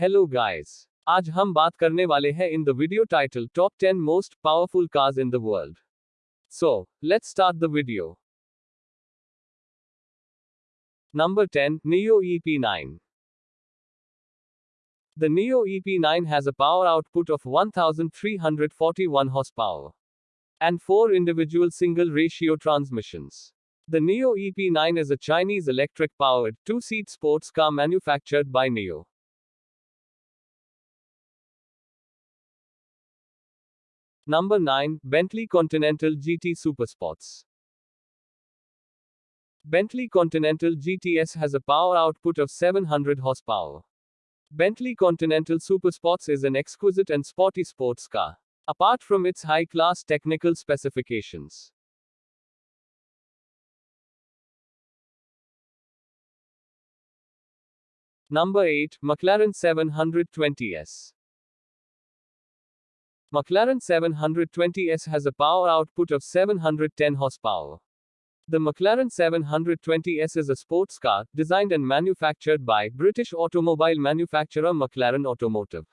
Hello guys. आज हम बात करने वाले हैं in the video title top 10 most powerful cars in the world so let's start the video number 10 NIO EP9 The NIO EP9 has a power output of 1341 horsepower and four individual single ratio transmissions. The NIO EP9 is a Chinese electric powered two seat sports car manufactured by NIO. Number 9 Bentley Continental GT Supersports. Bentley Continental GTS has a power output of 700 horsepower. Bentley Continental Supersports is an exquisite and sporty sports car. Apart from its high class technical specifications, Number 8 McLaren 720S. McLaren 720S has a power output of 710 horsepower. The McLaren 720S is a sports car designed and manufactured by British automobile manufacturer McLaren Automotive.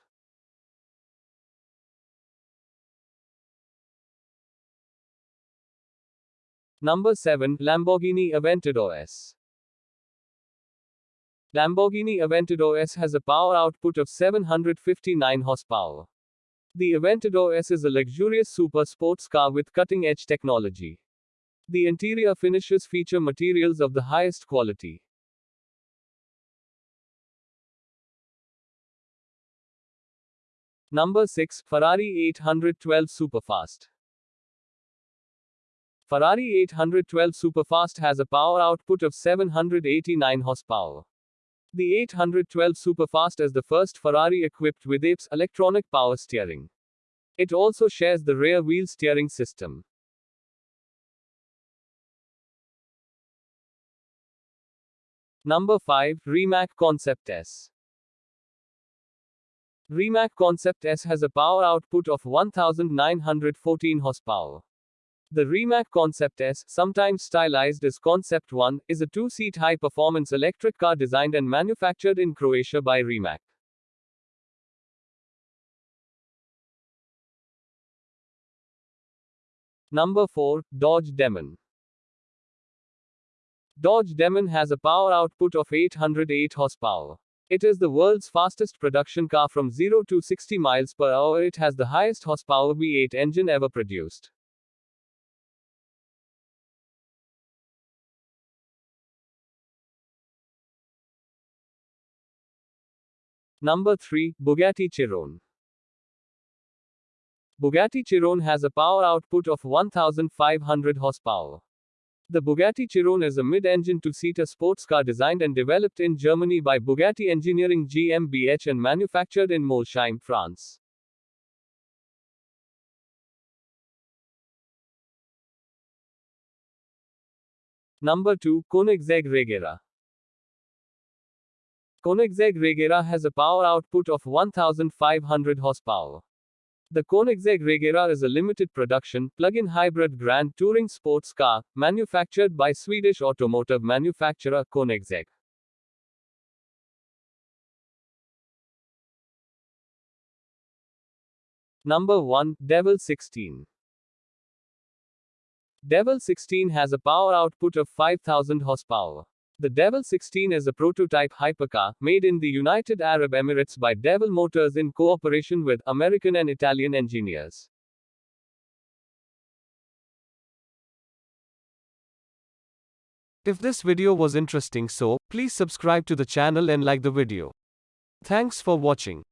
Number 7 Lamborghini Aventador S. Lamborghini Aventador S has a power output of 759 horsepower. The Aventador S is a luxurious super sports car with cutting edge technology. The interior finishes feature materials of the highest quality. Number 6 Ferrari 812 Superfast. Ferrari 812 Superfast has a power output of 789 horsepower. The 812 Superfast is the first Ferrari equipped with ABS electronic power steering. It also shares the rear wheel steering system. Number 5 Rimac Concept S. Rimac Concept S has a power output of 1914 horsepower. The Rimac Concept S, sometimes stylized as Concept 1, is a two-seat high-performance electric car designed and manufactured in Croatia by Rimac. Number 4, Dodge Demon. Dodge Demon has a power output of 808 horsepower. It is the world's fastest production car from 0 to 60 miles per hour. It has the highest horsepower V8 engine ever produced. Number 3, Bugatti Chiron. Bugatti Chiron has a power output of 1500 horsepower. The Bugatti Chiron is a mid-engine two-seater sports car designed and developed in Germany by Bugatti Engineering GmbH and manufactured in Molsheim, France. Number 2, Koenigsegg Regera. Koenigsegg Regera has a power output of 1500 horsepower. The Koenigsegg Regera is a limited production, plug-in hybrid grand touring sports car, manufactured by Swedish automotive manufacturer Koenigsegg. Number 1, Devel 16. Devel 16 has a power output of 5000 horsepower. The Devel 16 is a prototype hypercar, made in the United Arab Emirates by Devel Motors in cooperation with American and Italian engineers. If this video was interesting so, please subscribe to the channel and like the video. Thanks for watching.